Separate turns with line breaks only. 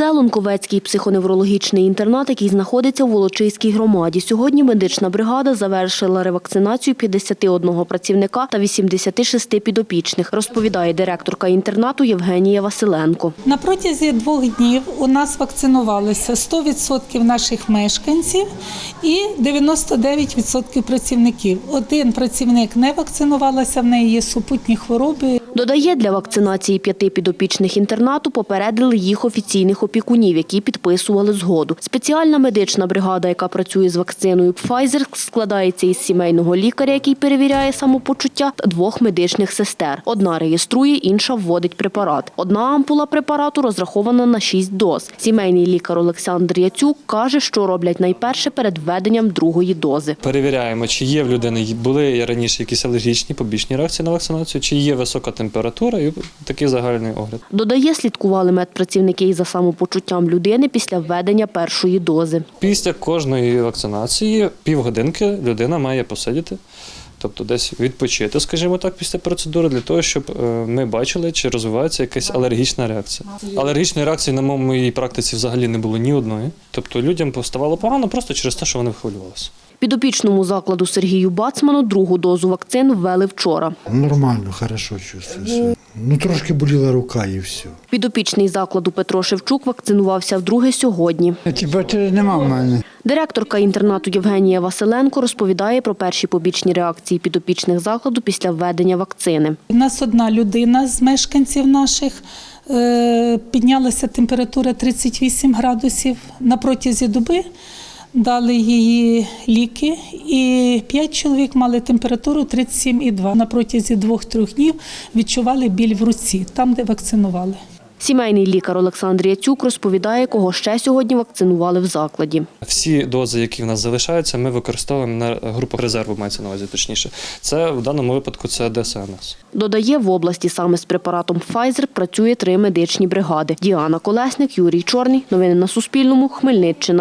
Це Лунковецький психоневрологічний інтернат, який знаходиться у Волочиській громаді. Сьогодні медична бригада завершила ревакцинацію 51 працівника та 86 підопічних, розповідає директорка інтернату Євгенія Василенко.
На протязі двох днів у нас вакцинувалися 100% наших мешканців і 99% працівників. Один працівник не вакцинувалася, в неї є супутні хвороби.
Додає, для вакцинації п'яти підопічних інтернату попередили їх офіційних опікунів, які підписували згоду. Спеціальна медична бригада, яка працює з вакциною Pfizer, складається із сімейного лікаря, який перевіряє самопочуття, та двох медичних сестер. Одна реєструє, інша вводить препарат. Одна ампула препарату розрахована на 6 доз. Сімейний лікар Олександр Яцюк каже, що роблять найперше перед введенням другої дози.
Перевіряємо, чи є в людини були раніше якісь алергічні побічні реакції на вакцинацію, чи є висока температура і такий загальний огляд.
Додає, слідкували медпрацівники і за самопочуттям людини після введення першої дози.
Після кожної вакцинації півгодинки людина має посидіти, тобто десь відпочити, скажімо так, після процедури, для того, щоб е, ми бачили, чи розвивається якась алергічна реакція. Алергічної реакції на моїй практиці взагалі не було ні одної. Тобто людям поставало погано просто через те, що вони хвилювалися.
Підопічному закладу Сергію Бацману другу дозу вакцин ввели вчора.
Нормально, хорошо чувствую. Ну, трошки боліла рука і все.
Підопічний закладу Петро Шевчук вакцинувався вдруге сьогодні.
Температури нема в мене.
Директорка інтернату Євгенія Василенко розповідає про перші побічні реакції підопічних закладу після введення вакцини.
У нас одна людина з мешканців наших е, піднялася температура 38 градусів на протязі доби. Дали її ліки, і п'ять чоловік мали температуру 37,2. На протязі двох-трьох днів відчували біль в руці, там, де вакцинували.
Сімейний лікар Олександр Яцюк розповідає, кого ще сьогодні вакцинували в закладі.
Всі дози, які в нас залишаються, ми використовуємо на групах резерву, мається на увазі точніше. Це в даному випадку це ДСНС.
Додає, в області саме з препаратом Pfizer працює три медичні бригади. Діана Колесник, Юрій Чорний. Новини на Суспільному. Хмельниччина.